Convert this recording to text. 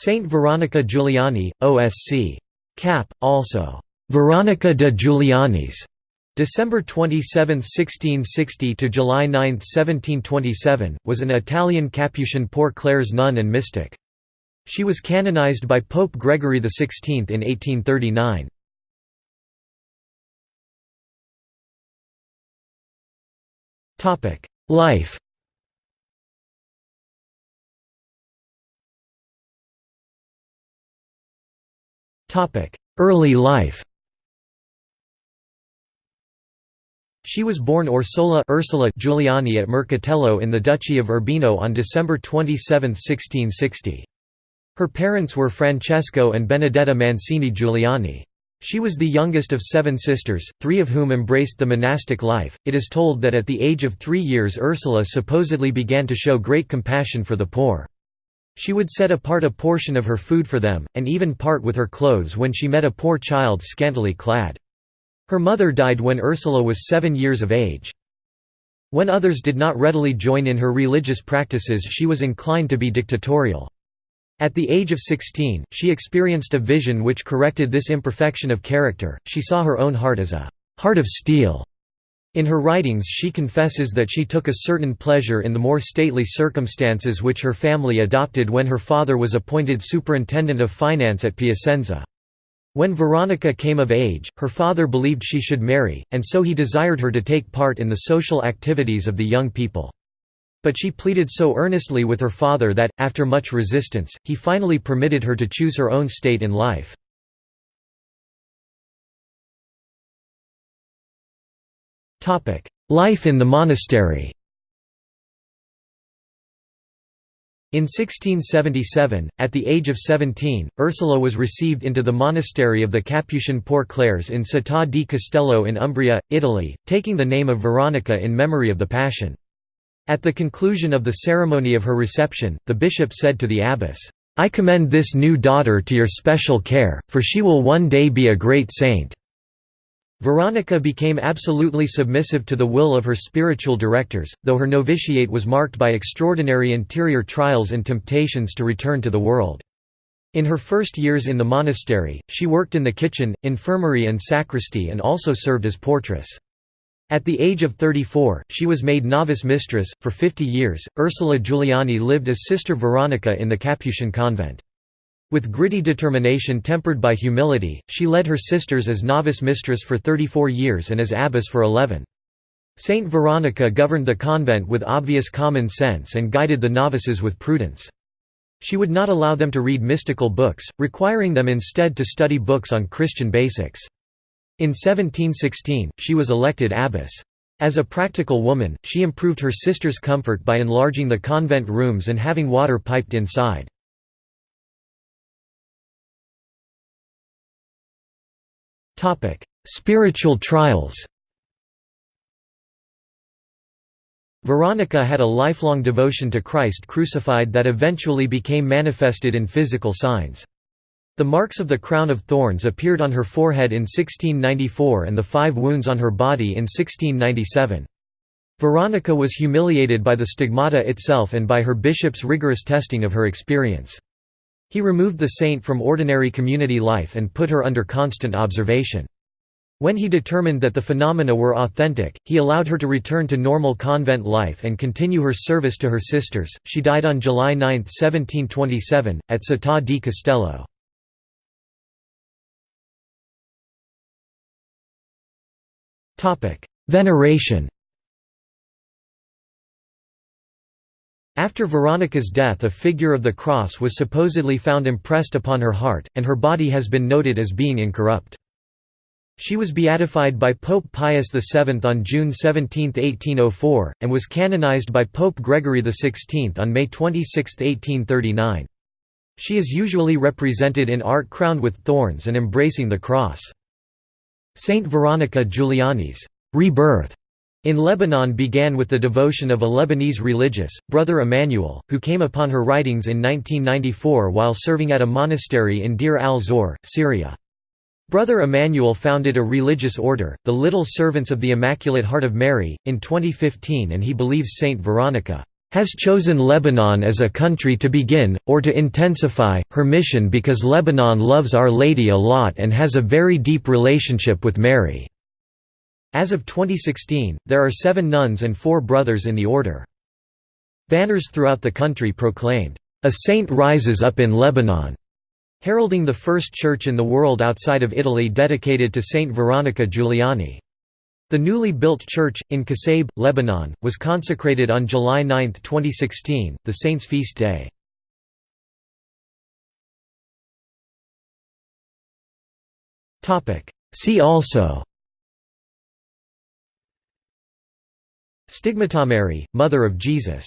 Saint Veronica Giuliani, OSC. Cap, also, Veronica de Giulianis, December 27, 1660 to July 9, 1727, was an Italian Capuchin Poor Clares nun and mystic. She was canonized by Pope Gregory XVI in 1839. Life Early life She was born Orsola Ursula Giuliani at Mercatello in the Duchy of Urbino on December 27, 1660. Her parents were Francesco and Benedetta Mancini Giuliani. She was the youngest of seven sisters, three of whom embraced the monastic life. It is told that at the age of three years Ursula supposedly began to show great compassion for the poor. She would set apart a portion of her food for them, and even part with her clothes when she met a poor child scantily clad. Her mother died when Ursula was seven years of age. When others did not readily join in her religious practices she was inclined to be dictatorial. At the age of 16, she experienced a vision which corrected this imperfection of character, she saw her own heart as a «heart of steel». In her writings she confesses that she took a certain pleasure in the more stately circumstances which her family adopted when her father was appointed superintendent of finance at Piacenza. When Veronica came of age, her father believed she should marry, and so he desired her to take part in the social activities of the young people. But she pleaded so earnestly with her father that, after much resistance, he finally permitted her to choose her own state in life. Life in the monastery In 1677, at the age of 17, Ursula was received into the monastery of the Capuchin Poor Clares in Città di Castello in Umbria, Italy, taking the name of Veronica in memory of the Passion. At the conclusion of the ceremony of her reception, the bishop said to the abbess, "'I commend this new daughter to your special care, for she will one day be a great saint.' Veronica became absolutely submissive to the will of her spiritual directors, though her novitiate was marked by extraordinary interior trials and temptations to return to the world. In her first years in the monastery, she worked in the kitchen, infirmary and sacristy and also served as portress. At the age of 34, she was made novice mistress. For 50 years, Ursula Giuliani lived as Sister Veronica in the Capuchin convent. With gritty determination tempered by humility, she led her sisters as novice mistress for 34 years and as abbess for 11. Saint Veronica governed the convent with obvious common sense and guided the novices with prudence. She would not allow them to read mystical books, requiring them instead to study books on Christian basics. In 1716, she was elected abbess. As a practical woman, she improved her sisters' comfort by enlarging the convent rooms and having water piped inside. Topic: Spiritual trials. Veronica had a lifelong devotion to Christ crucified that eventually became manifested in physical signs. The marks of the crown of thorns appeared on her forehead in 1694 and the five wounds on her body in 1697. Veronica was humiliated by the stigmata itself and by her bishop's rigorous testing of her experience. He removed the saint from ordinary community life and put her under constant observation. When he determined that the phenomena were authentic, he allowed her to return to normal convent life and continue her service to her sisters. She died on July 9, 1727, at Città di Castello. Veneration After Veronica's death a figure of the cross was supposedly found impressed upon her heart, and her body has been noted as being incorrupt. She was beatified by Pope Pius VII on June 17, 1804, and was canonized by Pope Gregory XVI on May 26, 1839. She is usually represented in art crowned with thorns and embracing the cross. Saint Veronica Giuliani's rebirth in Lebanon began with the devotion of a Lebanese religious, Brother Emmanuel, who came upon her writings in 1994 while serving at a monastery in Deir al-Zor, Syria. Brother Emmanuel founded a religious order, the Little Servants of the Immaculate Heart of Mary, in 2015 and he believes Saint Veronica has chosen Lebanon as a country to begin, or to intensify, her mission because Lebanon loves Our Lady a lot and has a very deep relationship with Mary." As of 2016, there are seven nuns and four brothers in the order. Banners throughout the country proclaimed, "'A saint rises up in Lebanon' heralding the first church in the world outside of Italy dedicated to Saint Veronica Giuliani. The newly built church, in Kasaib, Lebanon, was consecrated on July 9, 2016, the saint's feast day. See also Stigmata Mary, Mother of Jesus